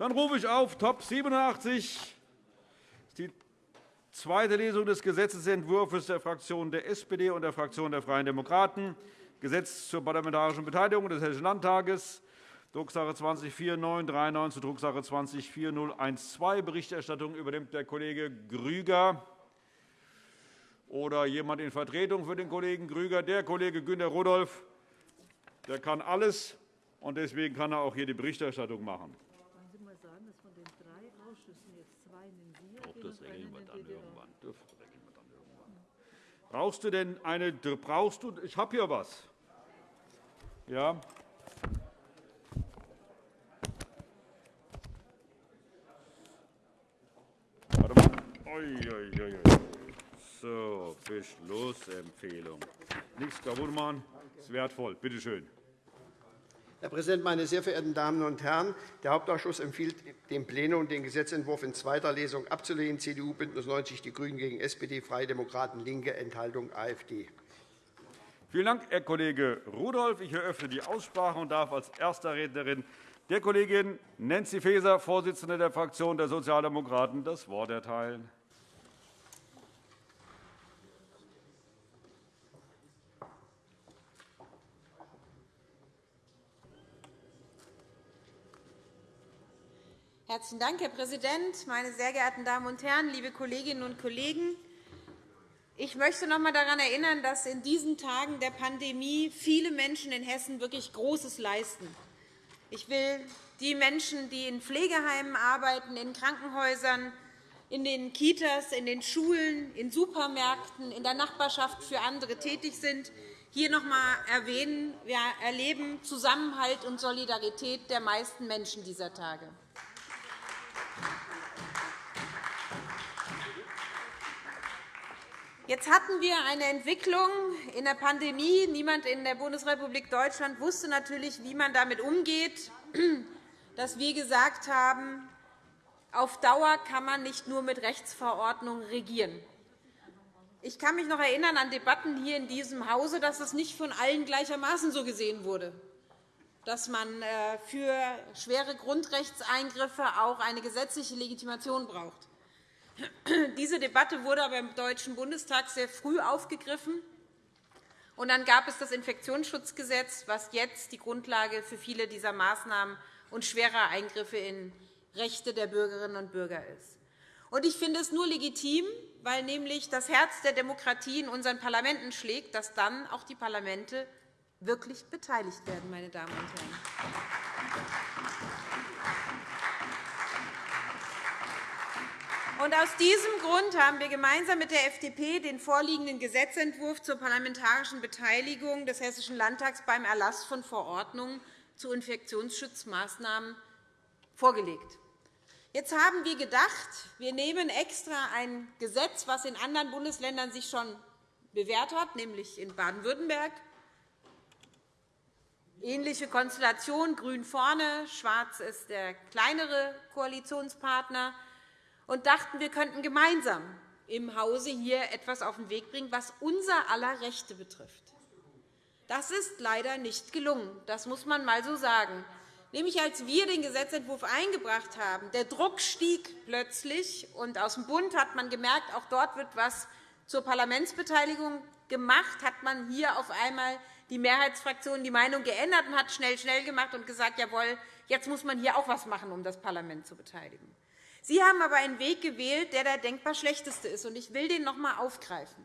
Dann rufe ich auf Top 87, die zweite Lesung des Gesetzentwurfs der Fraktionen der SPD und der Fraktion der Freien Demokraten, Gesetz zur parlamentarischen Beteiligung des Hessischen Landtages, Drucksache 20-4939 zu Drucksache 20-4012. Berichterstattung übernimmt der Kollege Grüger oder jemand in Vertretung für den Kollegen Grüger. Der Kollege Günter Rudolph der kann alles, und deswegen kann er auch hier die Berichterstattung machen. Das regeln wir dann irgendwann. Brauchst du denn eine? Brauchst du? Ich habe hier was. Ja. Warte mal. Ui. So, Beschlussempfehlung. Nichts kaputt machen. Das ist wertvoll. Bitte schön. Herr Präsident, meine sehr verehrten Damen und Herren! Der Hauptausschuss empfiehlt dem Plenum, den Gesetzentwurf in zweiter Lesung abzulehnen. CDU, BÜNDNIS 90 die GRÜNEN gegen SPD, Freie Demokraten, LINKE, Enthaltung AfD. Vielen Dank, Herr Kollege Rudolph. Ich eröffne die Aussprache und darf als erste Rednerin der Kollegin Nancy Faeser, Vorsitzende der Fraktion der Sozialdemokraten, das Wort erteilen. Herzlichen Dank, Herr Präsident, meine sehr geehrten Damen und Herren, liebe Kolleginnen und Kollegen! Ich möchte noch einmal daran erinnern, dass in diesen Tagen der Pandemie viele Menschen in Hessen wirklich Großes leisten. Ich will die Menschen, die in Pflegeheimen arbeiten, in Krankenhäusern, in den Kitas, in den Schulen, in Supermärkten, in der Nachbarschaft für andere tätig sind, hier noch einmal erwähnen. Wir erleben Zusammenhalt und Solidarität der meisten Menschen dieser Tage. Jetzt hatten wir eine Entwicklung in der Pandemie. Niemand in der Bundesrepublik Deutschland wusste natürlich, wie man damit umgeht, dass wir gesagt haben, auf Dauer kann man nicht nur mit Rechtsverordnungen regieren. Ich kann mich noch erinnern an Debatten hier in diesem Hause, dass es nicht von allen gleichermaßen so gesehen wurde, dass man äh, für schwere Grundrechtseingriffe auch eine gesetzliche Legitimation braucht. Diese Debatte wurde aber im Deutschen Bundestag sehr früh aufgegriffen. Und dann gab es das Infektionsschutzgesetz, das jetzt die Grundlage für viele dieser Maßnahmen und schwerer Eingriffe in Rechte der Bürgerinnen und Bürger ist. Ich finde es nur legitim, weil nämlich das Herz der Demokratie in unseren Parlamenten schlägt, dass dann auch die Parlamente wirklich beteiligt werden. Meine Damen und Herren. Aus diesem Grund haben wir gemeinsam mit der FDP den vorliegenden Gesetzentwurf zur parlamentarischen Beteiligung des Hessischen Landtags beim Erlass von Verordnungen zu Infektionsschutzmaßnahmen vorgelegt. Jetzt haben wir gedacht, wir nehmen extra ein Gesetz, das in anderen Bundesländern sich schon bewährt hat, nämlich in Baden-Württemberg. Ähnliche Konstellation, grün vorne, schwarz ist der kleinere Koalitionspartner und dachten, wir könnten gemeinsam im Hause hier etwas auf den Weg bringen, was unser aller Rechte betrifft. Das ist leider nicht gelungen. Das muss man einmal so sagen. Nämlich als wir den Gesetzentwurf eingebracht haben, der Druck stieg plötzlich, und aus dem Bund hat man gemerkt, auch dort wird etwas zur Parlamentsbeteiligung gemacht, hat man hier auf einmal die Mehrheitsfraktion die Meinung geändert und hat schnell, schnell gemacht und gesagt, jawohl, jetzt muss man hier auch etwas machen, um das Parlament zu beteiligen. Sie haben aber einen Weg gewählt, der der denkbar schlechteste ist. Ich will den noch einmal aufgreifen.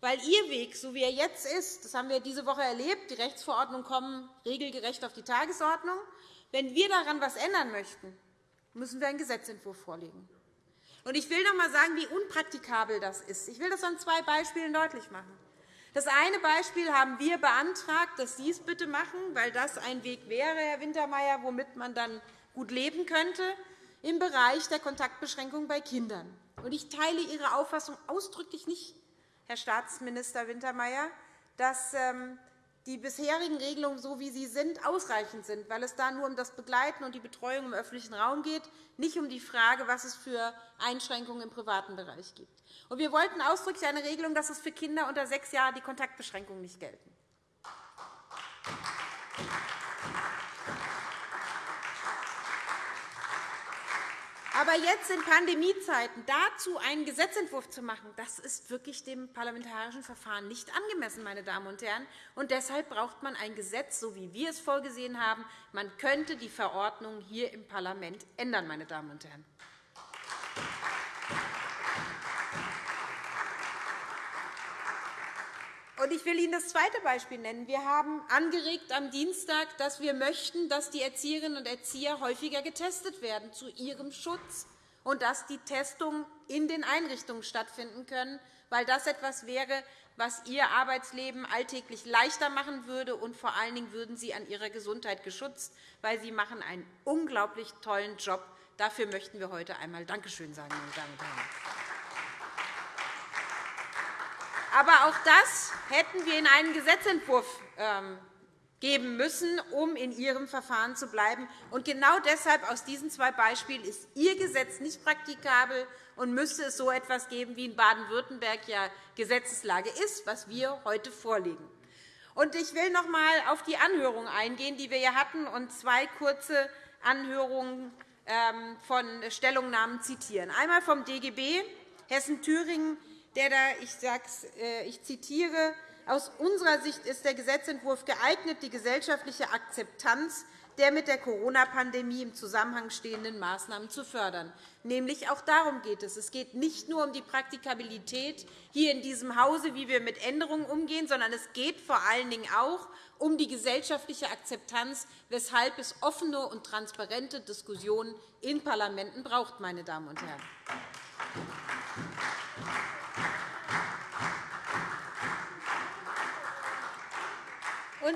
Weil Ihr Weg, so wie er jetzt ist, das haben wir diese Woche erlebt, die Rechtsverordnungen kommen regelgerecht auf die Tagesordnung. Wenn wir daran etwas ändern möchten, müssen wir einen Gesetzentwurf vorlegen. Ich will noch einmal sagen, wie unpraktikabel das ist. Ich will das an zwei Beispielen deutlich machen. Das eine Beispiel haben wir beantragt, dass Sie es bitte machen, weil das ein Weg wäre, Herr Wintermeyer, womit man dann gut leben könnte im Bereich der Kontaktbeschränkung bei Kindern. Ich teile Ihre Auffassung ausdrücklich nicht, Herr Staatsminister Wintermeyer, dass ähm, die bisherigen Regelungen, so wie sie sind, ausreichend sind, weil es da nur um das Begleiten und die Betreuung im öffentlichen Raum geht, nicht um die Frage, was es für Einschränkungen im privaten Bereich gibt. Wir wollten ausdrücklich eine Regelung, dass es für Kinder unter sechs Jahren die Kontaktbeschränkungen nicht gelten. Aber jetzt in Pandemiezeiten dazu einen Gesetzentwurf zu machen, das ist wirklich dem parlamentarischen Verfahren nicht angemessen, meine Damen und Herren. Und deshalb braucht man ein Gesetz, so wie wir es vorgesehen haben. Man könnte die Verordnung hier im Parlament ändern, meine Damen und Herren. Ich will Ihnen das zweite Beispiel nennen. Wir haben angeregt am Dienstag, dass wir möchten, dass die Erzieherinnen und Erzieher häufiger getestet werden zu ihrem Schutz und dass die Testungen in den Einrichtungen stattfinden können, weil das etwas wäre, was Ihr Arbeitsleben alltäglich leichter machen würde, und vor allen Dingen würden Sie an Ihrer Gesundheit geschützt, weil Sie machen einen unglaublich tollen Job. Dafür möchten wir heute einmal Dankeschön sagen, meine Damen und Herren. Aber auch das hätten wir in einen Gesetzentwurf ähm, geben müssen, um in Ihrem Verfahren zu bleiben. Und genau deshalb aus diesen zwei Beispielen ist Ihr Gesetz nicht praktikabel und müsste es so etwas geben, wie in Baden-Württemberg ja Gesetzeslage ist, was wir heute vorlegen. Ich will noch einmal auf die Anhörung eingehen, die wir hier hatten, und zwei kurze Anhörungen ähm, von Stellungnahmen zitieren. Einmal vom DGB Hessen-Thüringen der da, ich, äh, ich zitiere, aus unserer Sicht ist der Gesetzentwurf geeignet, die gesellschaftliche Akzeptanz der mit der Corona-Pandemie im Zusammenhang stehenden Maßnahmen zu fördern. Nämlich auch darum geht es. Es geht nicht nur um die Praktikabilität hier in diesem Hause, wie wir mit Änderungen umgehen, sondern es geht vor allen Dingen auch um die gesellschaftliche Akzeptanz, weshalb es offene und transparente Diskussionen in Parlamenten braucht. Meine Damen und Herren.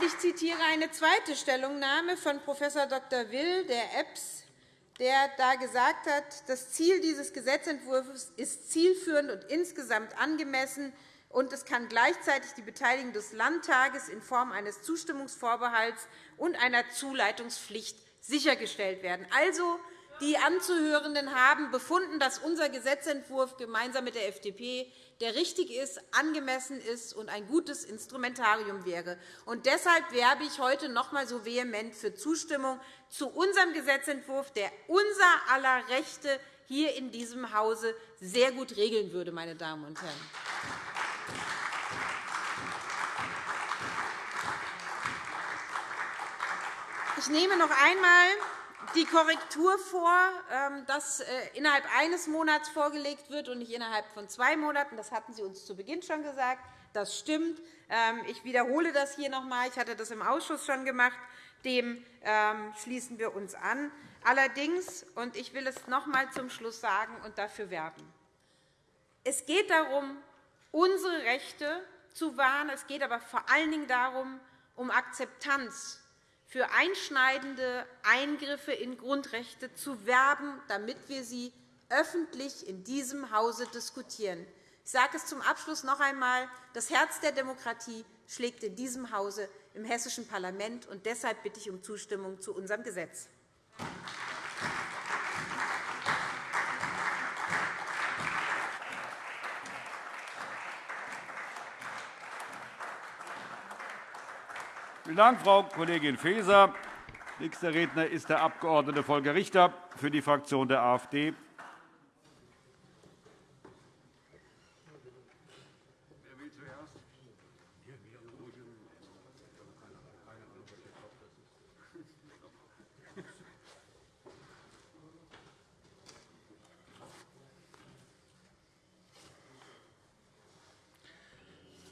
Ich zitiere eine zweite Stellungnahme von Prof. Dr. Will der EBS, der da gesagt hat, das Ziel dieses Gesetzentwurfs ist zielführend und insgesamt angemessen, und es kann gleichzeitig die Beteiligung des Landtages in Form eines Zustimmungsvorbehalts und einer Zuleitungspflicht sichergestellt werden. Also, die Anzuhörenden haben befunden, dass unser Gesetzentwurf gemeinsam mit der FDP der richtig ist, angemessen ist und ein gutes Instrumentarium wäre. Und deshalb werbe ich heute noch einmal so vehement für Zustimmung zu unserem Gesetzentwurf, der unser aller Rechte hier in diesem Hause sehr gut regeln würde. Meine Damen und Herren. Ich nehme noch einmal die Korrektur vor, ähm, dass äh, innerhalb eines Monats vorgelegt wird und nicht innerhalb von zwei Monaten. Das hatten Sie uns zu Beginn schon gesagt. Das stimmt. Ähm, ich wiederhole das hier noch einmal. Ich hatte das im Ausschuss schon gemacht. Dem ähm, schließen wir uns an. Allerdings, und ich will es noch einmal zum Schluss sagen und dafür werben, es geht darum, unsere Rechte zu wahren. Es geht aber vor allen Dingen darum, um Akzeptanz für einschneidende Eingriffe in Grundrechte zu werben, damit wir sie öffentlich in diesem Hause diskutieren. Ich sage es zum Abschluss noch einmal. Das Herz der Demokratie schlägt in diesem Hause im Hessischen Parlament. und Deshalb bitte ich um Zustimmung zu unserem Gesetz. Vielen Dank, Frau Kollegin Faeser. Nächster Redner ist der Abg. Volker Richter für die Fraktion der AfD.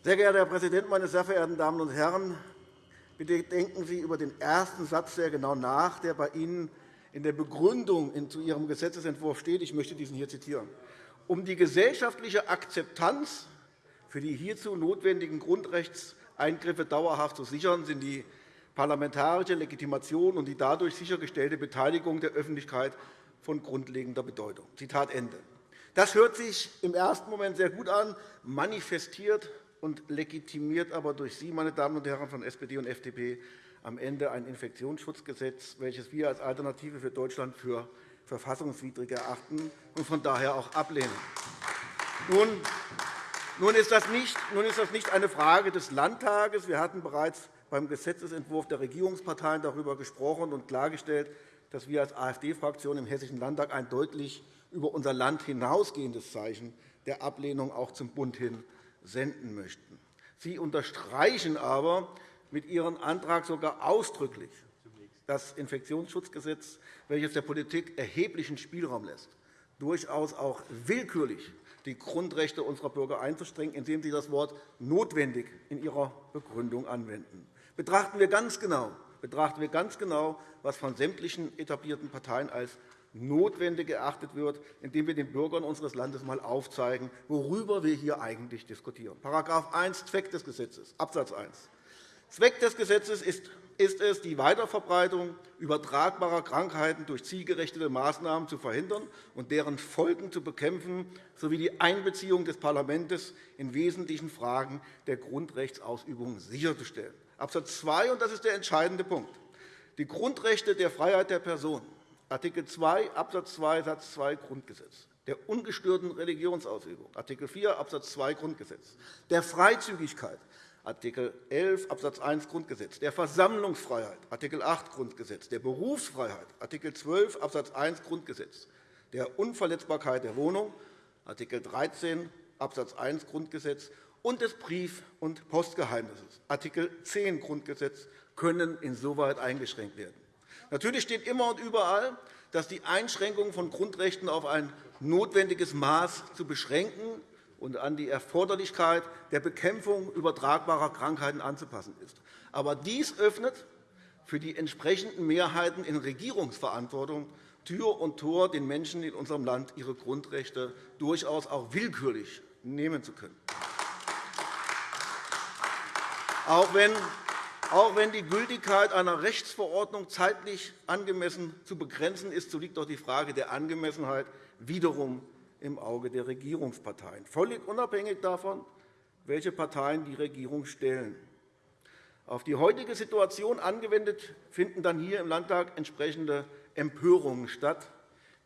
Sehr geehrter Herr Präsident, meine sehr verehrten Damen und Herren! Bitte denken Sie über den ersten Satz sehr genau nach, der bei Ihnen in der Begründung zu Ihrem Gesetzentwurf steht. Ich möchte diesen hier zitieren. Um die gesellschaftliche Akzeptanz für die hierzu notwendigen Grundrechtseingriffe dauerhaft zu sichern, sind die parlamentarische Legitimation und die dadurch sichergestellte Beteiligung der Öffentlichkeit von grundlegender Bedeutung. Zitat Ende. Das hört sich im ersten Moment sehr gut an, manifestiert und legitimiert aber durch Sie, meine Damen und Herren von SPD und FDP, am Ende ein Infektionsschutzgesetz, welches wir als Alternative für Deutschland für verfassungswidrig erachten und von daher auch ablehnen. Nun ist das nicht eine Frage des Landtages. Wir hatten bereits beim Gesetzentwurf der Regierungsparteien darüber gesprochen und klargestellt, dass wir als AfD-Fraktion im Hessischen Landtag ein deutlich über unser Land hinausgehendes Zeichen der Ablehnung auch zum Bund hin senden möchten. Sie unterstreichen aber mit Ihrem Antrag sogar ausdrücklich das Infektionsschutzgesetz, welches der Politik erheblichen Spielraum lässt, durchaus auch willkürlich die Grundrechte unserer Bürger einzuschränken, indem Sie das Wort notwendig in Ihrer Begründung anwenden. Betrachten wir ganz genau, betrachten wir ganz genau was von sämtlichen etablierten Parteien als notwendig erachtet wird, indem wir den Bürgern unseres Landes einmal aufzeigen, worüber wir hier eigentlich diskutieren. § 1 Zweck des Gesetzes, Abs. 1. Zweck des Gesetzes ist es, die Weiterverbreitung übertragbarer Krankheiten durch zielgerechte Maßnahmen zu verhindern und deren Folgen zu bekämpfen, sowie die Einbeziehung des Parlaments in wesentlichen Fragen der Grundrechtsausübung sicherzustellen. Abs. 2, und das ist der entscheidende Punkt, die Grundrechte der Freiheit der Person, Art. 2 Abs. 2 Satz 2 Grundgesetz, der ungestörten Religionsausübung, Art. 4 Abs. 2 Grundgesetz, der Freizügigkeit, Art. 11 Abs. 1 Grundgesetz, der Versammlungsfreiheit, Art. 8 Grundgesetz, der Berufsfreiheit, Art. 12 Abs. 1 Grundgesetz, der Unverletzbarkeit der Wohnung, Art. 13 Abs. 1 Grundgesetz und des Brief- und Postgeheimnisses, Art. 10 Grundgesetz, können insoweit eingeschränkt werden. Natürlich steht immer und überall, dass die Einschränkung von Grundrechten auf ein notwendiges Maß zu beschränken und an die Erforderlichkeit der Bekämpfung übertragbarer Krankheiten anzupassen ist. Aber dies öffnet für die entsprechenden Mehrheiten in Regierungsverantwortung Tür und Tor, den Menschen in unserem Land ihre Grundrechte durchaus auch willkürlich nehmen zu können. Auch wenn auch wenn die Gültigkeit einer Rechtsverordnung zeitlich angemessen zu begrenzen ist, so liegt auch die Frage der Angemessenheit wiederum im Auge der Regierungsparteien, völlig unabhängig davon, welche Parteien die Regierung stellen. Auf die heutige Situation angewendet finden dann hier im Landtag entsprechende Empörungen statt,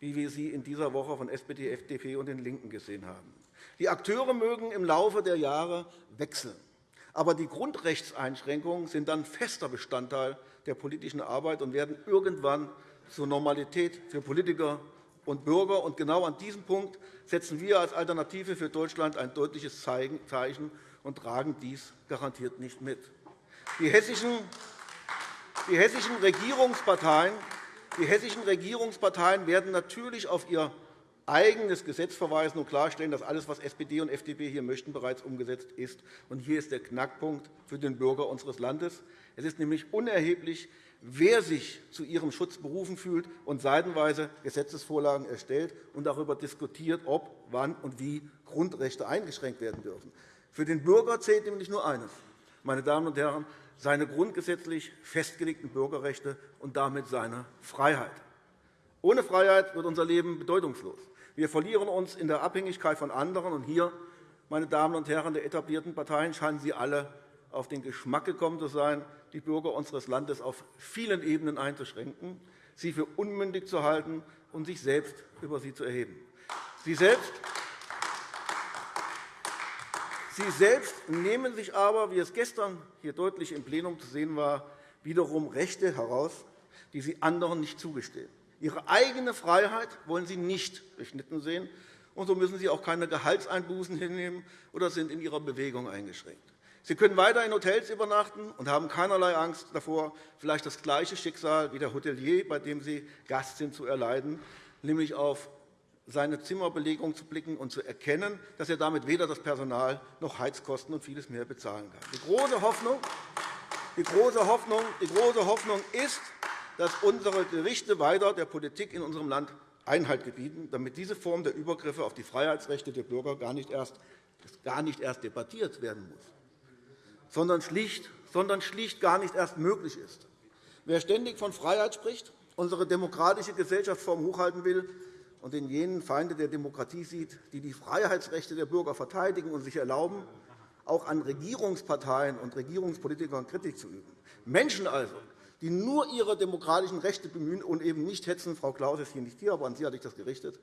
wie wir sie in dieser Woche von SPD, FDP und den LINKEN gesehen haben. Die Akteure mögen im Laufe der Jahre wechseln. Aber die Grundrechtseinschränkungen sind dann fester Bestandteil der politischen Arbeit und werden irgendwann zur Normalität für Politiker und Bürger. Und genau an diesem Punkt setzen wir als Alternative für Deutschland ein deutliches Zeichen und tragen dies garantiert nicht mit. Die hessischen, die hessischen Regierungsparteien die hessischen Regierungsparteien werden natürlich auf ihr eigenes Gesetz verweisen und klarstellen, dass alles, was SPD und FDP hier möchten, bereits umgesetzt ist. Und hier ist der Knackpunkt für den Bürger unseres Landes. Es ist nämlich unerheblich, wer sich zu ihrem Schutz berufen fühlt und seitenweise Gesetzesvorlagen erstellt und darüber diskutiert, ob, wann und wie Grundrechte eingeschränkt werden dürfen. Für den Bürger zählt nämlich nur eines, meine Damen und Herren, seine grundgesetzlich festgelegten Bürgerrechte und damit seine Freiheit. Ohne Freiheit wird unser Leben bedeutungslos. Wir verlieren uns in der Abhängigkeit von anderen. Und hier, meine Damen und Herren der etablierten Parteien, scheinen Sie alle auf den Geschmack gekommen zu sein, die Bürger unseres Landes auf vielen Ebenen einzuschränken, sie für unmündig zu halten und sich selbst über sie zu erheben. Sie selbst Sie selbst nehmen sich aber, wie es gestern hier deutlich im Plenum zu sehen war, wiederum Rechte heraus, die Sie anderen nicht zugestehen. Ihre eigene Freiheit wollen Sie nicht beschnitten sehen, und so müssen Sie auch keine Gehaltseinbußen hinnehmen oder sind in Ihrer Bewegung eingeschränkt. Sie können weiter in Hotels übernachten und haben keinerlei Angst davor, vielleicht das gleiche Schicksal wie der Hotelier, bei dem Sie Gast sind, zu erleiden, nämlich auf seine Zimmerbelegung zu blicken und zu erkennen, dass er damit weder das Personal noch Heizkosten und vieles mehr bezahlen kann. Die große Hoffnung, die große Hoffnung, die große Hoffnung ist, dass unsere Gerichte weiter der Politik in unserem Land Einhalt gebieten, damit diese Form der Übergriffe auf die Freiheitsrechte der Bürger gar nicht erst, gar nicht erst debattiert werden muss sondern schlicht, sondern schlicht gar nicht erst möglich ist. Wer ständig von Freiheit spricht, unsere demokratische Gesellschaftsform hochhalten will und in jenen Feinde der Demokratie sieht, die die Freiheitsrechte der Bürger verteidigen und sich erlauben, auch an Regierungsparteien und Regierungspolitikern Kritik zu üben. Menschen also, die nur ihre demokratischen Rechte bemühen und eben nicht hetzen, Frau Klaus ist hier nicht hier, aber an Sie hatte ich das gerichtet,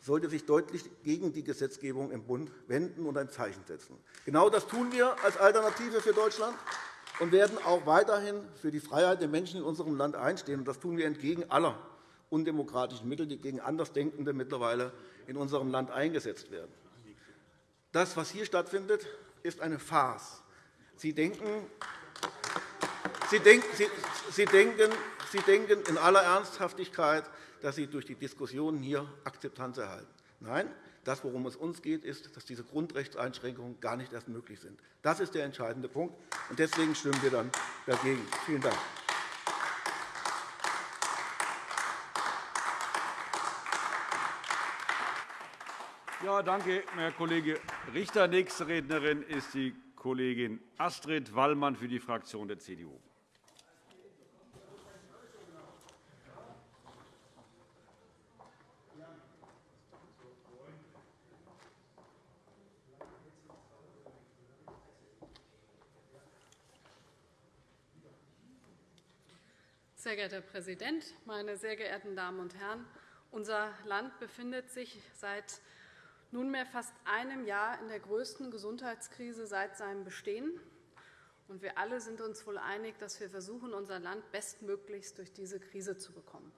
sollte sich deutlich gegen die Gesetzgebung im Bund wenden und ein Zeichen setzen. Genau das tun wir als Alternative für Deutschland. und werden auch weiterhin für die Freiheit der Menschen in unserem Land einstehen. Das tun wir entgegen aller undemokratischen Mittel, die gegen Andersdenkende mittlerweile in unserem Land eingesetzt werden. Das, was hier stattfindet, ist eine Farce. Sie denken, Sie denken, in aller Ernsthaftigkeit, dass Sie durch die Diskussionen hier Akzeptanz erhalten. Nein, das, worum es uns geht, ist, dass diese Grundrechtseinschränkungen gar nicht erst möglich sind. Das ist der entscheidende Punkt. und Deswegen stimmen wir dann dagegen. Vielen Dank. Ja, danke, Herr Kollege Richter. Nächste Rednerin ist die Kollegin Astrid Wallmann für die Fraktion der CDU. Sehr geehrter Herr Präsident, meine sehr geehrten Damen und Herren! Unser Land befindet sich seit nunmehr fast einem Jahr in der größten Gesundheitskrise seit seinem Bestehen. wir alle sind uns wohl einig, dass wir versuchen, unser Land bestmöglichst durch diese Krise zu bekommen.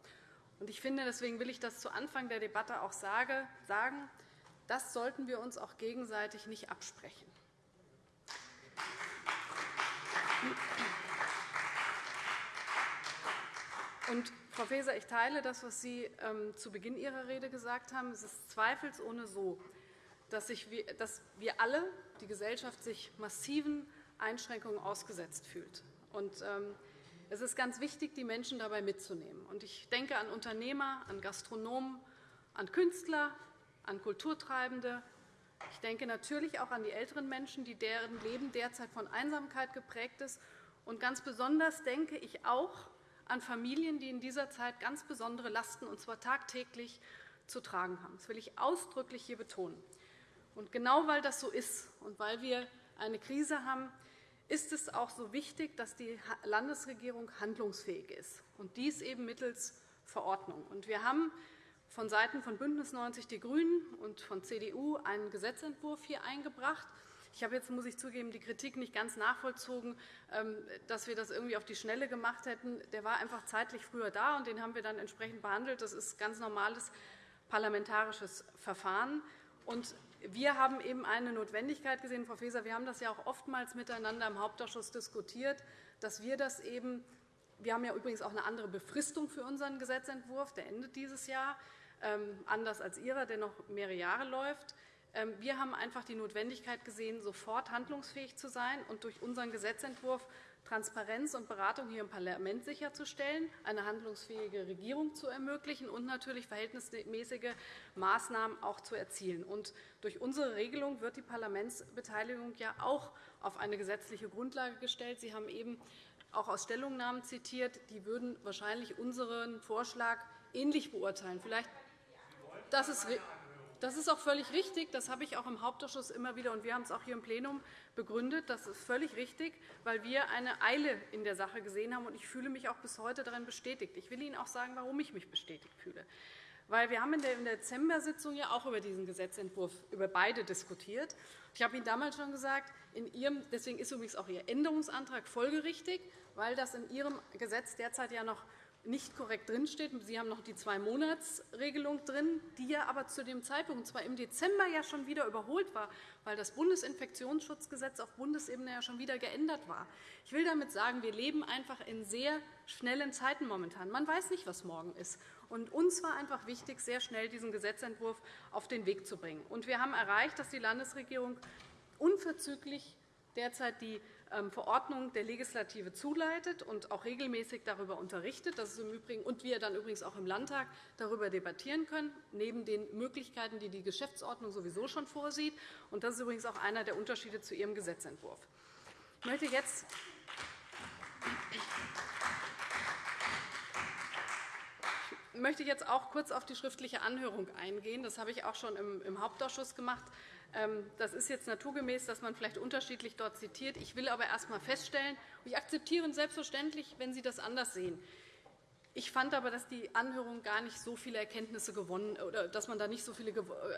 Ich finde, deswegen will ich das zu Anfang der Debatte auch sagen, das sollten wir uns auch gegenseitig nicht absprechen. Und, Frau Faeser, ich teile das, was Sie ähm, zu Beginn Ihrer Rede gesagt haben. Es ist zweifelsohne so, dass, wir alle, die Gesellschaft, sich massiven Einschränkungen ausgesetzt fühlt. Und, ähm, es ist ganz wichtig, die Menschen dabei mitzunehmen. Und ich denke an Unternehmer, an Gastronomen, an Künstler, an Kulturtreibende. Ich denke natürlich auch an die älteren Menschen, die deren Leben derzeit von Einsamkeit geprägt ist. Und ganz besonders denke ich auch an Familien, die in dieser Zeit ganz besondere Lasten, und zwar tagtäglich, zu tragen haben. Das will ich ausdrücklich hier betonen. Und genau weil das so ist und weil wir eine Krise haben, ist es auch so wichtig, dass die Landesregierung handlungsfähig ist, und dies eben mittels Verordnung. Und wir haben vonseiten von BÜNDNIS 90 die GRÜNEN und von CDU einen Gesetzentwurf hier eingebracht, ich habe jetzt, muss ich zugeben, die Kritik nicht ganz nachvollzogen, ähm, dass wir das irgendwie auf die Schnelle gemacht hätten. Der war einfach zeitlich früher da, und den haben wir dann entsprechend behandelt. Das ist ganz normales parlamentarisches Verfahren. Und wir haben eben eine Notwendigkeit gesehen, Frau Faeser, wir haben das ja auch oftmals miteinander im Hauptausschuss diskutiert, dass wir das eben wir haben ja übrigens auch eine andere Befristung für unseren Gesetzentwurf. Der endet dieses Jahr, ähm, anders als Ihrer, der noch mehrere Jahre läuft. Ähm, wir haben einfach die Notwendigkeit gesehen, sofort handlungsfähig zu sein und durch unseren Gesetzentwurf Transparenz und Beratung hier im Parlament sicherzustellen, eine handlungsfähige Regierung zu ermöglichen und natürlich verhältnismäßige Maßnahmen auch zu erzielen. Und durch unsere Regelung wird die Parlamentsbeteiligung ja auch auf eine gesetzliche Grundlage gestellt. Sie haben eben auch aus Stellungnahmen zitiert, die würden wahrscheinlich unseren Vorschlag ähnlich beurteilen. Vielleicht das ist das ist auch völlig richtig. Das habe ich auch im Hauptausschuss immer wieder, und wir haben es auch hier im Plenum begründet. Das ist völlig richtig, weil wir eine Eile in der Sache gesehen haben. Und ich fühle mich auch bis heute darin bestätigt. Ich will Ihnen auch sagen, warum ich mich bestätigt fühle. Weil wir haben in der Dezember-Sitzung ja auch über diesen Gesetzentwurf über beide diskutiert. Ich habe Ihnen damals schon gesagt, in Ihrem, deswegen ist übrigens auch Ihr Änderungsantrag folgerichtig, weil das in Ihrem Gesetz derzeit ja noch nicht korrekt drinsteht. Sie haben noch die Zwei-Monats-Regelung drin, die ja aber zu dem Zeitpunkt, und zwar im Dezember, ja schon wieder überholt war, weil das Bundesinfektionsschutzgesetz auf Bundesebene ja schon wieder geändert war. Ich will damit sagen, wir leben einfach in sehr schnellen Zeiten momentan. Man weiß nicht, was morgen ist. Und uns war einfach wichtig, sehr schnell diesen Gesetzentwurf auf den Weg zu bringen. Und wir haben erreicht, dass die Landesregierung unverzüglich derzeit die Verordnung der Legislative zuleitet und auch regelmäßig darüber unterrichtet. Das ist im Übrigen, und wir dann übrigens auch im Landtag darüber debattieren können, neben den Möglichkeiten, die die Geschäftsordnung sowieso schon vorsieht. Und das ist übrigens auch einer der Unterschiede zu Ihrem Gesetzentwurf. Ich möchte jetzt ich möchte jetzt auch kurz auf die schriftliche Anhörung eingehen. Das habe ich auch schon im Hauptausschuss gemacht. Ähm, das ist jetzt naturgemäß, dass man vielleicht unterschiedlich dort zitiert. Ich will aber erst einmal feststellen, ich akzeptiere selbstverständlich, wenn Sie das anders sehen. Ich fand aber, dass die Anhörung gar nicht so viele Erkenntnisse gewonnen oder dass man da nicht so viele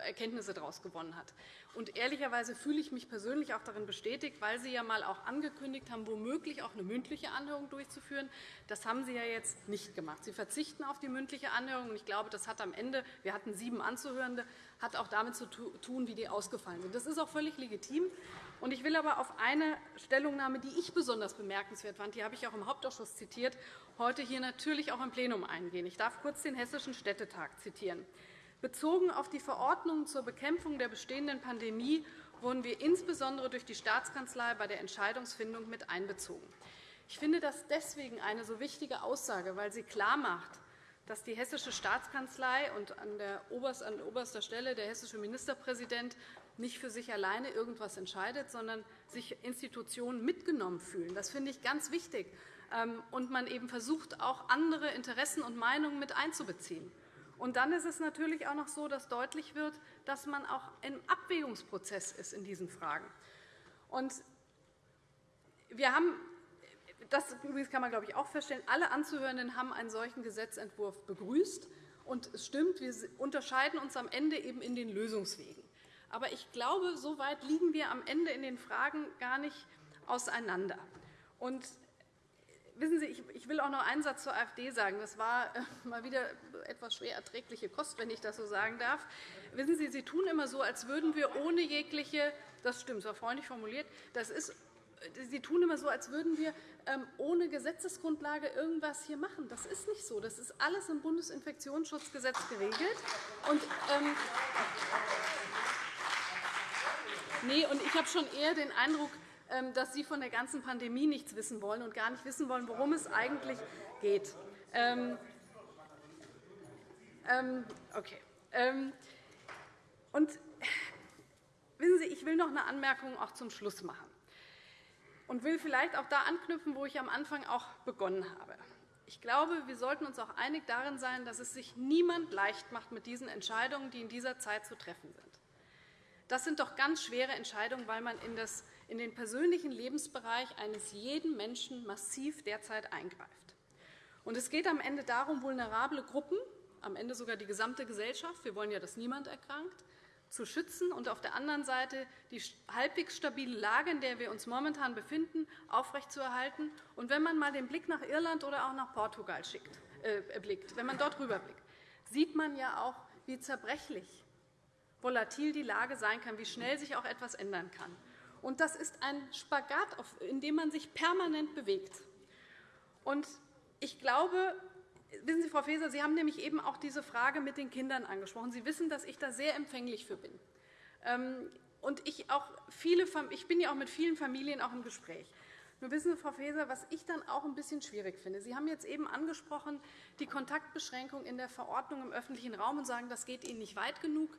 Erkenntnisse daraus gewonnen hat. Und ehrlicherweise fühle ich mich persönlich auch darin bestätigt, weil Sie ja mal auch angekündigt haben, womöglich auch eine mündliche Anhörung durchzuführen. Das haben Sie ja jetzt nicht gemacht. Sie verzichten auf die mündliche Anhörung. Und ich glaube, das hat am Ende, wir hatten sieben Anzuhörende, hat auch damit zu tun, wie die ausgefallen sind. Das ist auch völlig legitim. Und ich will aber auf eine Stellungnahme, die ich besonders bemerkenswert fand, die habe ich auch im Hauptausschuss zitiert, heute hier natürlich auch im Plenum eingehen. Ich darf kurz den Hessischen Städtetag zitieren. Bezogen auf die Verordnungen zur Bekämpfung der bestehenden Pandemie wurden wir insbesondere durch die Staatskanzlei bei der Entscheidungsfindung mit einbezogen. Ich finde das deswegen eine so wichtige Aussage, weil sie klarmacht, dass die Hessische Staatskanzlei und an, der an oberster Stelle der hessische Ministerpräsident nicht für sich alleine irgendetwas entscheidet, sondern sich Institutionen mitgenommen fühlen. Das finde ich ganz wichtig. Ähm, und man eben versucht, auch andere Interessen und Meinungen mit einzubeziehen. Und dann ist es natürlich auch noch so, dass deutlich wird, dass man auch im Abwägungsprozess ist in diesen Fragen. Und wir haben das kann man, glaube ich, auch feststellen. Alle Anzuhörenden haben einen solchen Gesetzentwurf begrüßt. Und es stimmt, wir unterscheiden uns am Ende eben in den Lösungswegen. Aber ich glaube, so weit liegen wir am Ende in den Fragen gar nicht auseinander. Und wissen Sie, ich will auch noch einen Satz zur AfD sagen. Das war äh, mal wieder etwas schwer erträgliche Kost, wenn ich das so sagen darf. Wissen Sie, Sie tun immer so, als würden wir ohne jegliche das stimmt, war freundlich formuliert. Das ist, Sie tun immer so, als würden wir ähm, ohne Gesetzesgrundlage irgendwas hier machen. Das ist nicht so. Das ist alles im Bundesinfektionsschutzgesetz geregelt. Und, ähm, Nee, und ich habe schon eher den Eindruck, dass Sie von der ganzen Pandemie nichts wissen wollen und gar nicht wissen wollen, worum es eigentlich geht. Ähm, ähm, okay. Und wissen Sie, ich will noch eine Anmerkung auch zum Schluss machen und will vielleicht auch da anknüpfen, wo ich am Anfang auch begonnen habe. Ich glaube, wir sollten uns auch einig darin sein, dass es sich niemand leicht macht mit diesen Entscheidungen, die in dieser Zeit zu treffen sind. Das sind doch ganz schwere Entscheidungen, weil man in, das, in den persönlichen Lebensbereich eines jeden Menschen massiv derzeit eingreift. Und es geht am Ende darum, vulnerable Gruppen, am Ende sogar die gesamte Gesellschaft, wir wollen ja, dass niemand erkrankt, zu schützen und auf der anderen Seite die halbwegs stabile Lage, in der wir uns momentan befinden, aufrechtzuerhalten. Und wenn man einmal den Blick nach Irland oder auch nach Portugal schickt, äh, blickt, wenn man dort rüberblickt, sieht man ja auch, wie zerbrechlich volatil die Lage sein kann, wie schnell sich auch etwas ändern kann. Und das ist ein Spagat, in dem man sich permanent bewegt. Und ich glaube, wissen Sie, Frau Faeser, Sie haben nämlich eben auch diese Frage mit den Kindern angesprochen. Sie wissen, dass ich da sehr empfänglich für bin. Ähm, und ich, auch viele, ich bin ja auch mit vielen Familien auch im Gespräch. Nur wissen Sie, Frau Faeser, was ich dann auch ein bisschen schwierig finde. Sie haben jetzt eben angesprochen, die Kontaktbeschränkung in der Verordnung im öffentlichen Raum und sagen, das geht Ihnen nicht weit genug.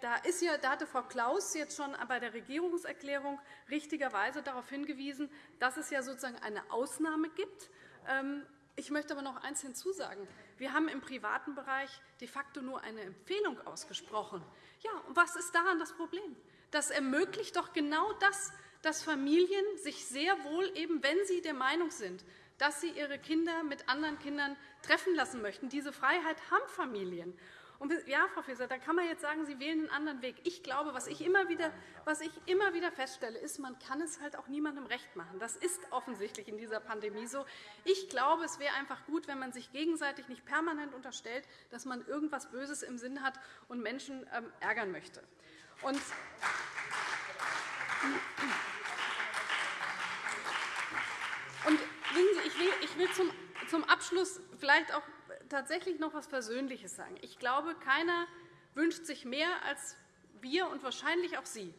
Da, ist ja, da hatte Frau Klaus jetzt schon bei der Regierungserklärung richtigerweise darauf hingewiesen, dass es ja sozusagen eine Ausnahme gibt. Ähm, ich möchte aber noch eines hinzusagen. Wir haben im privaten Bereich de facto nur eine Empfehlung ausgesprochen. Ja, und was ist daran das Problem? Das ermöglicht doch genau das, dass Familien sich sehr wohl, eben wenn sie der Meinung sind, dass sie ihre Kinder mit anderen Kindern treffen lassen möchten. Diese Freiheit haben Familien. Und ja, Frau Faeser, da kann man jetzt sagen, Sie wählen einen anderen Weg. Ich glaube, was ich immer wieder, was ich immer wieder feststelle, ist, man kann es halt auch niemandem recht machen. Das ist offensichtlich in dieser Pandemie so. Ich glaube, es wäre einfach gut, wenn man sich gegenseitig nicht permanent unterstellt, dass man irgendwas Böses im Sinn hat und Menschen ähm, ärgern möchte. Und und ich will, ich will zum, zum Abschluss vielleicht auch tatsächlich noch etwas Persönliches sagen. Ich glaube, keiner wünscht sich mehr als wir und wahrscheinlich auch Sie,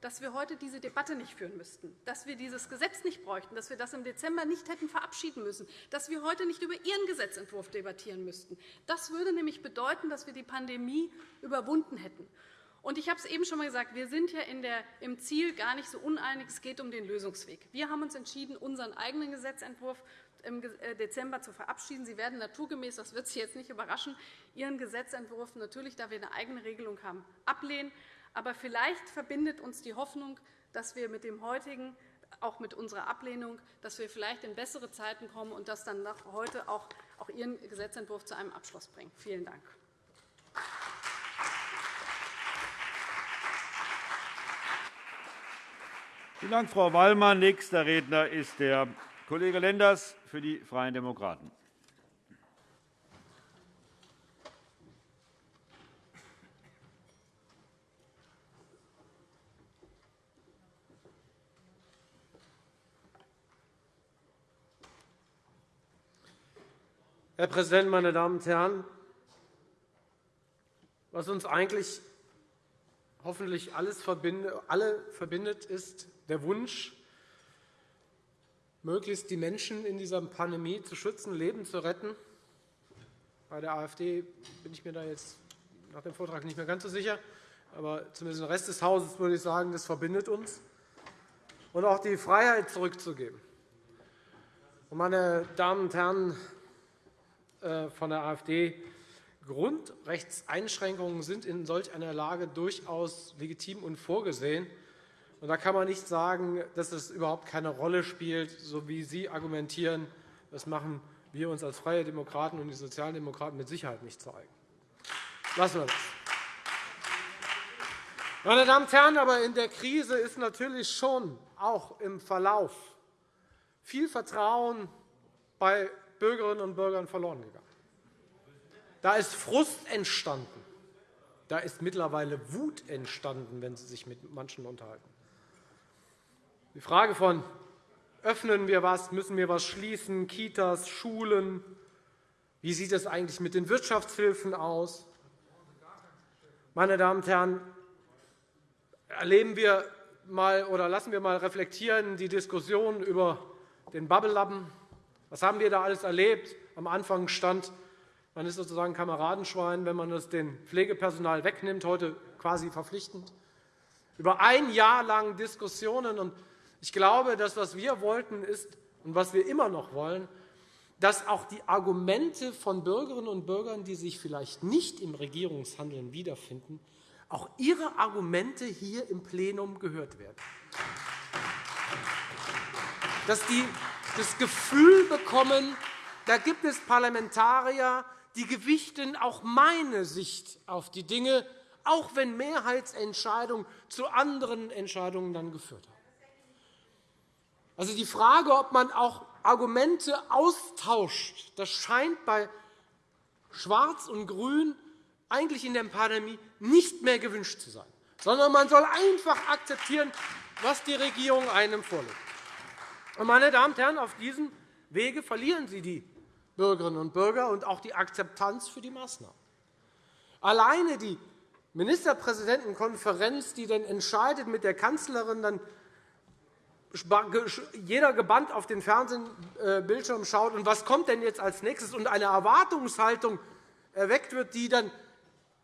dass wir heute diese Debatte nicht führen müssten, dass wir dieses Gesetz nicht bräuchten, dass wir das im Dezember nicht hätten verabschieden müssen, dass wir heute nicht über Ihren Gesetzentwurf debattieren müssten. Das würde nämlich bedeuten, dass wir die Pandemie überwunden hätten. Und ich habe es eben schon einmal gesagt, wir sind ja der, im Ziel gar nicht so uneinig. Es geht um den Lösungsweg. Wir haben uns entschieden, unseren eigenen Gesetzentwurf im äh, Dezember zu verabschieden. Sie werden naturgemäß, das wird Sie jetzt nicht überraschen, Ihren Gesetzentwurf natürlich, da wir eine eigene Regelung haben, ablehnen. Aber vielleicht verbindet uns die Hoffnung, dass wir mit dem heutigen auch mit unserer Ablehnung, dass wir vielleicht in bessere Zeiten kommen und das dann heute auch, auch Ihren Gesetzentwurf zu einem Abschluss bringen. Vielen Dank. Vielen Dank, Frau Wallmann. Nächster Redner ist der Kollege Lenders für die Freien Demokraten. Herr Präsident, meine Damen und Herren! Was uns eigentlich hoffentlich alles alle verbindet, ist der Wunsch, möglichst die Menschen in dieser Pandemie zu schützen, Leben zu retten. Bei der AfD bin ich mir da jetzt nach dem Vortrag nicht mehr ganz so sicher. Aber zumindest den Rest des Hauses würde ich sagen, das verbindet uns. Und auch die Freiheit zurückzugeben. Meine Damen und Herren, äh, von der AfD. Grundrechtseinschränkungen sind in solch einer Lage durchaus legitim und vorgesehen. Da kann man nicht sagen, dass es überhaupt keine Rolle spielt, so wie Sie argumentieren. Das machen wir uns als Freie Demokraten und die Sozialdemokraten mit Sicherheit nicht zu eigen. Lassen wir das. Meine Damen und Herren, aber in der Krise ist natürlich schon auch im Verlauf viel Vertrauen bei Bürgerinnen und Bürgern verloren gegangen. Da ist Frust entstanden. Da ist mittlerweile Wut entstanden, wenn Sie sich mit manchen unterhalten. Die Frage von öffnen wir was, müssen wir was schließen, Kitas, Schulen, wie sieht es eigentlich mit den Wirtschaftshilfen aus? Meine Damen und Herren, erleben wir mal oder lassen wir einmal reflektieren die Diskussion über den Bubble-Lappen, was haben wir da alles erlebt? Am Anfang stand, man ist sozusagen Kameradenschwein, wenn man das dem Pflegepersonal wegnimmt, heute quasi verpflichtend. Über ein Jahr lang Diskussionen. Ich glaube, das, was wir wollten, ist und was wir immer noch wollen, dass auch die Argumente von Bürgerinnen und Bürgern, die sich vielleicht nicht im Regierungshandeln wiederfinden, auch ihre Argumente hier im Plenum gehört werden. Dass die das Gefühl bekommen, da gibt es Parlamentarier, die gewichten auch meine Sicht auf die Dinge, auch wenn Mehrheitsentscheidungen zu anderen Entscheidungen dann geführt haben. Also die Frage, ob man auch Argumente austauscht, das scheint bei Schwarz und Grün eigentlich in der Pandemie nicht mehr gewünscht zu sein, sondern man soll einfach akzeptieren, was die Regierung einem vorlegt. Meine Damen und Herren, auf diesem Wege verlieren Sie die Bürgerinnen und Bürger und auch die Akzeptanz für die Maßnahmen. Alleine die Ministerpräsidentenkonferenz, die dann entscheidet mit der Kanzlerin, dann jeder gebannt auf den Fernsehbildschirm schaut, und was kommt denn jetzt als nächstes, und eine Erwartungshaltung erweckt wird, die dann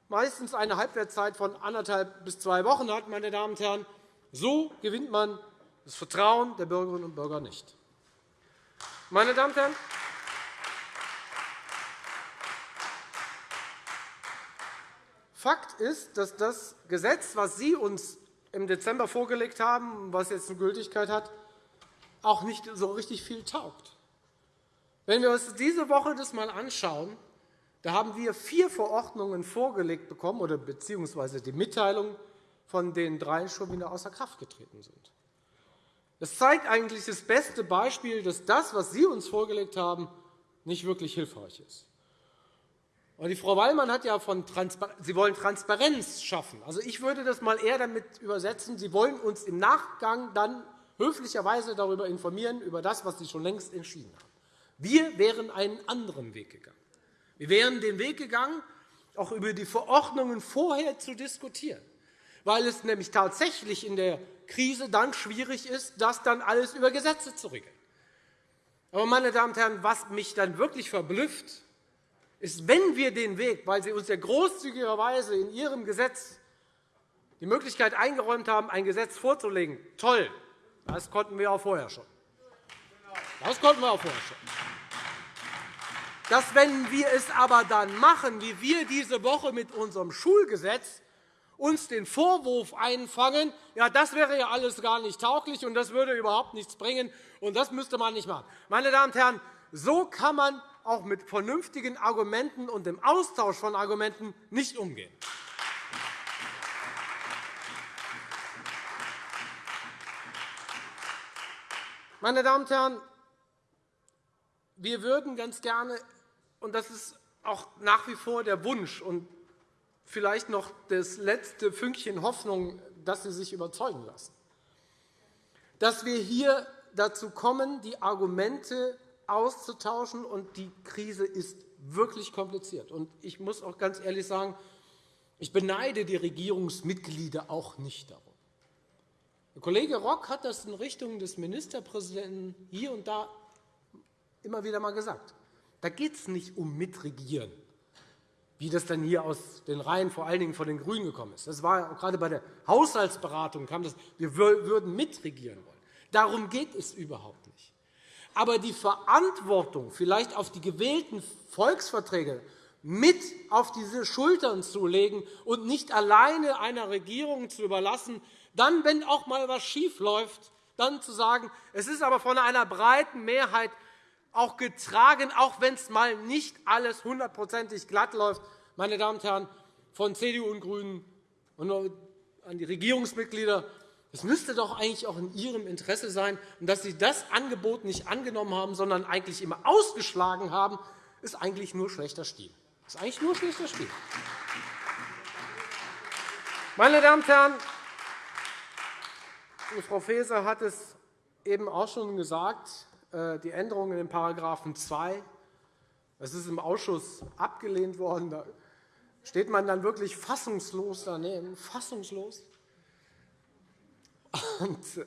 meistens eine Halbwertszeit von anderthalb bis zwei Wochen hat. Meine Damen und Herren. So gewinnt man das Vertrauen der Bürgerinnen und Bürger nicht. Meine Damen und Herren, Fakt ist, dass das Gesetz, das Sie uns im Dezember vorgelegt haben, was jetzt eine Gültigkeit hat, auch nicht so richtig viel taugt. Wenn wir uns diese Woche das einmal anschauen, da haben wir vier Verordnungen vorgelegt bekommen, oder beziehungsweise die Mitteilung, von denen drei schon wieder außer Kraft getreten sind. Das zeigt eigentlich das beste Beispiel, dass das, was Sie uns vorgelegt haben, nicht wirklich hilfreich ist. Und die Frau Wallmann hat ja von Transparenz, Sie wollen Transparenz schaffen. Also ich würde das mal eher damit übersetzen, Sie wollen uns im Nachgang dann höflicherweise darüber informieren, über das, was Sie schon längst entschieden haben. Wir wären einen anderen Weg gegangen. Wir wären den Weg gegangen, auch über die Verordnungen vorher zu diskutieren, weil es nämlich tatsächlich in der Krise dann schwierig ist, das dann alles über Gesetze zu regeln. Aber, meine Damen und Herren, was mich dann wirklich verblüfft, ist, wenn wir den Weg, weil Sie uns ja großzügigerweise in Ihrem Gesetz die Möglichkeit eingeräumt haben, ein Gesetz vorzulegen, toll, das konnten wir auch vorher schon. Das konnten wir auch vorher schon. Dass, wenn wir es aber dann machen, wie wir diese Woche mit unserem Schulgesetz, uns den Vorwurf einfangen, ja, das wäre ja alles gar nicht tauglich und das würde überhaupt nichts bringen und das müsste man nicht machen. Meine Damen und Herren, so kann man auch mit vernünftigen Argumenten und dem Austausch von Argumenten nicht umgehen. Meine Damen und Herren, wir würden ganz gerne, und das ist auch nach wie vor der Wunsch und vielleicht noch das letzte Fünkchen Hoffnung, dass Sie sich überzeugen lassen, dass wir hier dazu kommen, die Argumente auszutauschen. Und die Krise ist wirklich kompliziert. Und ich muss auch ganz ehrlich sagen, ich beneide die Regierungsmitglieder auch nicht darum. Der Kollege Rock hat das in Richtung des Ministerpräsidenten hier und da immer wieder einmal gesagt. Da geht es nicht um Mitregieren wie das dann hier aus den Reihen vor allen Dingen von den GRÜNEN gekommen ist. Das war gerade bei der Haushaltsberatung kam das, wir würden mitregieren wollen. Darum geht es überhaupt nicht. Aber die Verantwortung, vielleicht auf die gewählten Volksverträge mit auf diese Schultern zu legen und nicht alleine einer Regierung zu überlassen, dann, wenn auch einmal etwas schiefläuft, dann zu sagen, es ist aber von einer breiten Mehrheit auch getragen, auch wenn es mal nicht alles hundertprozentig glatt läuft. Meine Damen und Herren von CDU und GRÜNEN und an die Regierungsmitglieder, es müsste doch eigentlich auch in Ihrem Interesse sein, dass Sie das Angebot nicht angenommen haben, sondern eigentlich immer ausgeschlagen haben, ist eigentlich nur schlechter Stil. Das ist eigentlich nur schlechter Stil. Meine Damen und Herren, Frau Faeser hat es eben auch schon gesagt. Äh, die Änderungen in § 2. Das ist im Ausschuss abgelehnt worden. Da steht man dann wirklich fassungslos daneben. Fassungslos. Und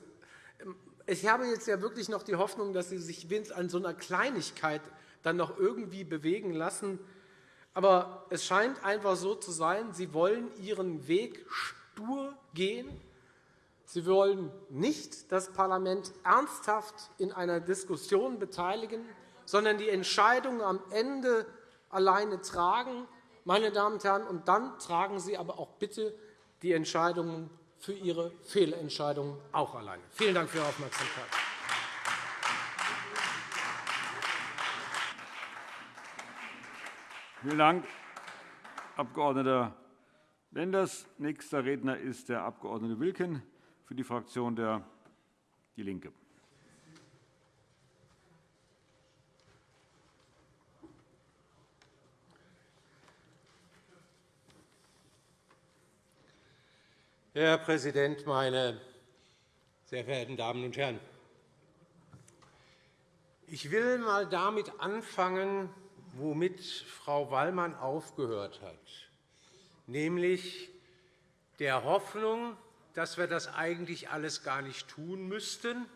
ähm, ich habe jetzt ja wirklich noch die Hoffnung, dass Sie sich an so einer Kleinigkeit dann noch irgendwie bewegen lassen. Aber es scheint einfach so zu sein, Sie wollen Ihren Weg stur gehen Sie wollen nicht das Parlament ernsthaft in einer Diskussion beteiligen, sondern die Entscheidungen am Ende alleine tragen. Meine Damen und Herren, und dann tragen Sie aber auch bitte die Entscheidungen für Ihre Fehlentscheidungen auch alleine. Vielen Dank für Ihre Aufmerksamkeit. Vielen Dank, Abg. Lenders. Nächster Redner ist der Abg. Wilken für die Fraktion der DIE LINKE. Herr Präsident, meine sehr verehrten Damen und Herren! Ich will einmal damit anfangen, womit Frau Wallmann aufgehört hat, nämlich der Hoffnung, dass wir das eigentlich alles gar nicht tun müssten,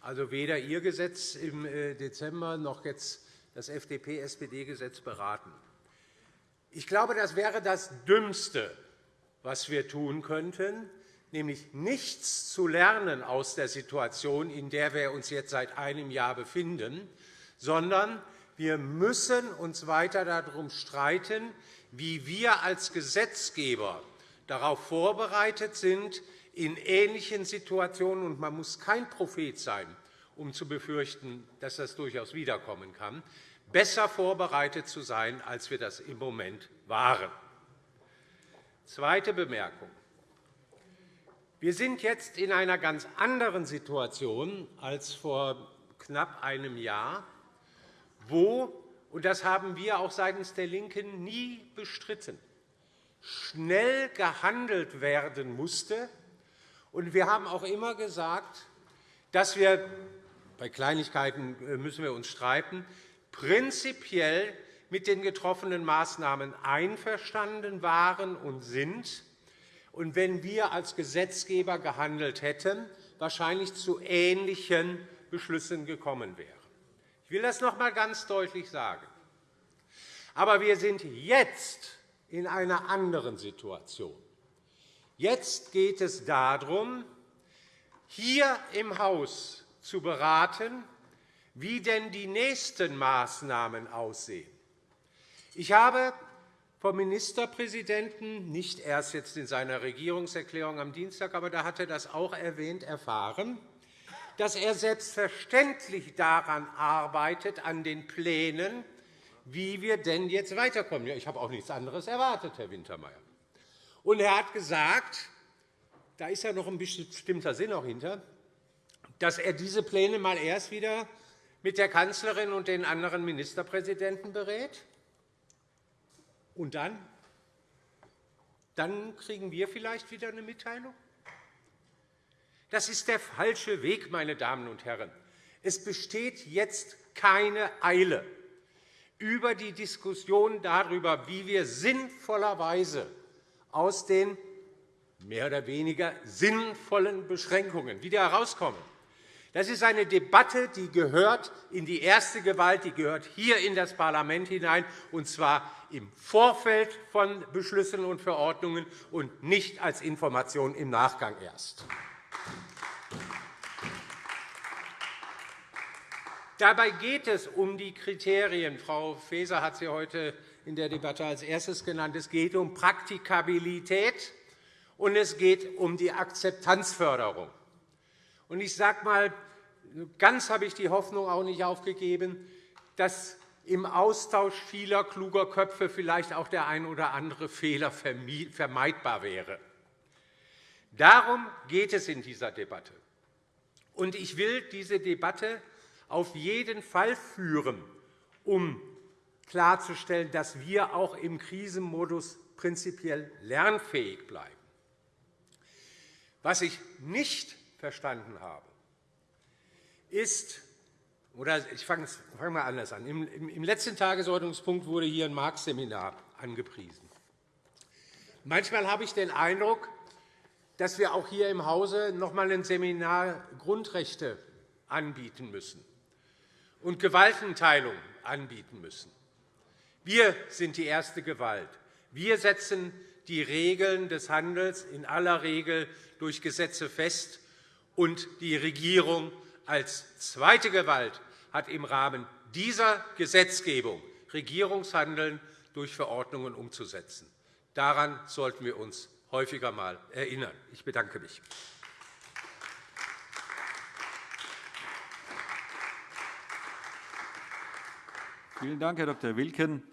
also weder Ihr Gesetz im äh, Dezember noch jetzt das FDP-SPD-Gesetz beraten. Ich glaube, das wäre das Dümmste, was wir tun könnten, nämlich nichts zu lernen aus der Situation, in der wir uns jetzt seit einem Jahr befinden, sondern wir müssen uns weiter darum streiten, wie wir als Gesetzgeber darauf vorbereitet sind, in ähnlichen Situationen, und man muss kein Prophet sein, um zu befürchten, dass das durchaus wiederkommen kann, besser vorbereitet zu sein, als wir das im Moment waren. Zweite Bemerkung. Wir sind jetzt in einer ganz anderen Situation als vor knapp einem Jahr, wo, und das haben wir auch seitens der LINKEN nie bestritten, schnell gehandelt werden musste. wir haben auch immer gesagt, dass wir bei Kleinigkeiten äh, müssen wir uns streiten, prinzipiell mit den getroffenen Maßnahmen einverstanden waren und sind, und wenn wir als Gesetzgeber gehandelt hätten, wahrscheinlich zu ähnlichen Beschlüssen gekommen wären. Ich will das noch einmal ganz deutlich sagen. Aber wir sind jetzt in einer anderen Situation. Jetzt geht es darum, hier im Haus zu beraten, wie denn die nächsten Maßnahmen aussehen. Ich habe vom Ministerpräsidenten, nicht erst jetzt in seiner Regierungserklärung am Dienstag, aber da hat er das auch erwähnt, erfahren, dass er selbstverständlich daran arbeitet, an den Plänen, wie wir denn jetzt weiterkommen. Ich habe auch nichts anderes erwartet, Herr Wintermeyer. Und er hat gesagt, da ist ja noch ein bestimmter Sinn auch hinter, dass er diese Pläne mal erst wieder mit der Kanzlerin und den anderen Ministerpräsidenten berät. Und dann? Dann kriegen wir vielleicht wieder eine Mitteilung? Das ist der falsche Weg, meine Damen und Herren. Es besteht jetzt keine Eile über die Diskussion darüber, wie wir sinnvollerweise aus den mehr oder weniger sinnvollen Beschränkungen wieder herauskommen. Das ist eine Debatte, die gehört in die erste Gewalt, die gehört hier in das Parlament hinein, und zwar im Vorfeld von Beschlüssen und Verordnungen und nicht als Information im Nachgang erst. Dabei geht es um die Kriterien. Frau Faeser hat sie heute in der Debatte als erstes genannt. Es geht um Praktikabilität, und es geht um die Akzeptanzförderung. Ich sage einmal, ganz habe ich die Hoffnung auch nicht aufgegeben, dass im Austausch vieler kluger Köpfe vielleicht auch der ein oder andere Fehler vermeidbar wäre. Darum geht es in dieser Debatte. Ich will diese Debatte auf jeden Fall führen, um klarzustellen, dass wir auch im Krisenmodus prinzipiell lernfähig bleiben. Was ich nicht verstanden habe, ist, oder ich fange mal anders an. Im letzten Tagesordnungspunkt wurde hier ein Marx-Seminar angepriesen. Manchmal habe ich den Eindruck, dass wir auch hier im Hause noch einmal ein Seminar Grundrechte anbieten müssen und Gewaltenteilung anbieten müssen. Wir sind die erste Gewalt. Wir setzen die Regeln des Handels in aller Regel durch Gesetze fest, und die Regierung als zweite Gewalt hat im Rahmen dieser Gesetzgebung Regierungshandeln durch Verordnungen umzusetzen. Daran sollten wir uns häufiger einmal erinnern. Ich bedanke mich. Vielen Dank, Herr Dr. Wilken.